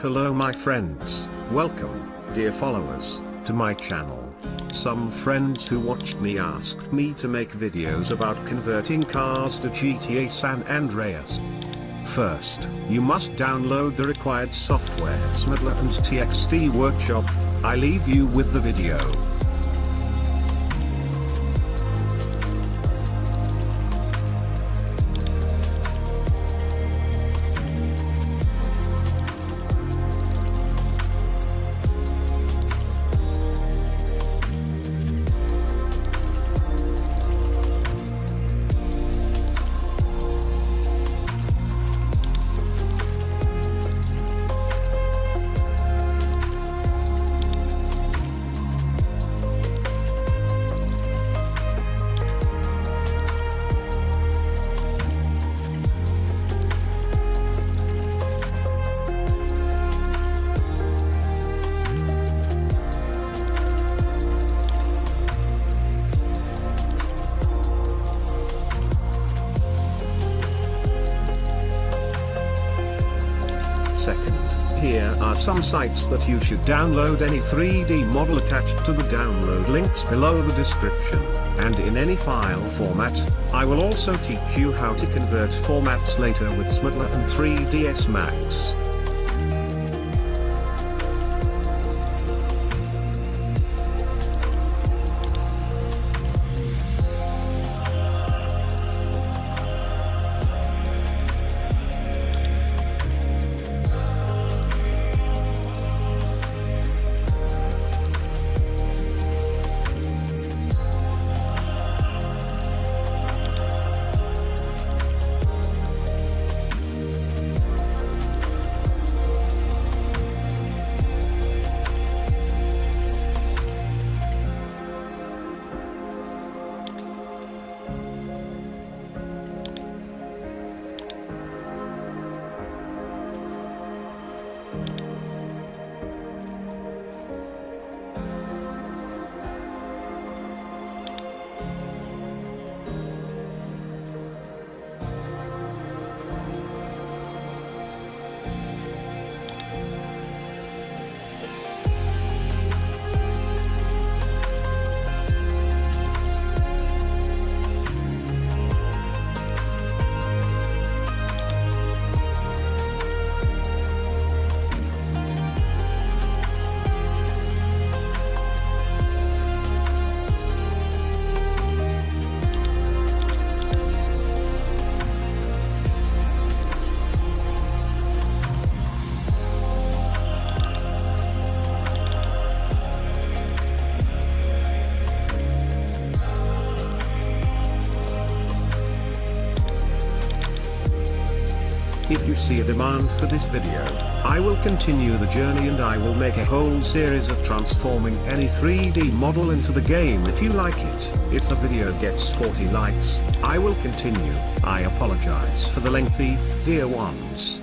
Hello my friends, welcome, dear followers, to my channel. Some friends who watched me asked me to make videos about converting cars to GTA San Andreas. First, you must download the required software ZModeler and TXD Workshop, I leave you with the video. Here are some sites that you should download any 3D model attached to the download links below the description, and in any file format, I will also teach you how to convert formats later with ZModeler and 3ds Max. If you see a demand for this video, I will continue the journey and I will make a whole series of transforming any 3D model into the game if you like it. If the video gets 40 likes, I will continue. I apologize for the lengthy, dear ones.